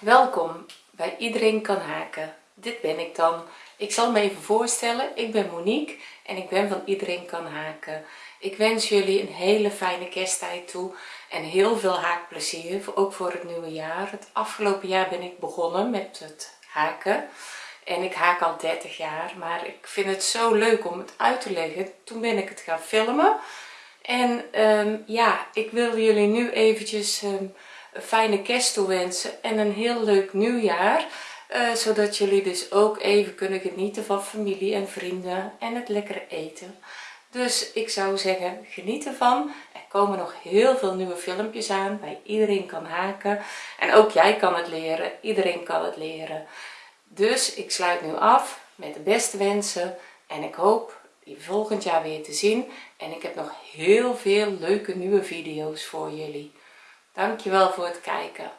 Welkom bij Iedereen kan haken. Dit ben ik dan. Ik zal me even voorstellen. Ik ben Monique en ik ben van Iedereen kan haken. Ik wens jullie een hele fijne kersttijd toe en heel veel haakplezier, ook voor het nieuwe jaar. Het afgelopen jaar ben ik begonnen met het haken en ik haak al 30 jaar, maar ik vind het zo leuk om het uit te leggen. Toen ben ik het gaan filmen en ehm, ja, ik wil jullie nu eventjes ehm, fijne kerst en een heel leuk nieuwjaar. Uh, zodat jullie dus ook even kunnen genieten van familie en vrienden en het lekkere eten. Dus ik zou zeggen, geniet ervan. Er komen nog heel veel nieuwe filmpjes aan bij Iedereen kan haken. En ook jij kan het leren, iedereen kan het leren. Dus ik sluit nu af met de beste wensen en ik hoop je volgend jaar weer te zien. En ik heb nog heel veel leuke nieuwe video's voor jullie. Dankjewel voor het kijken.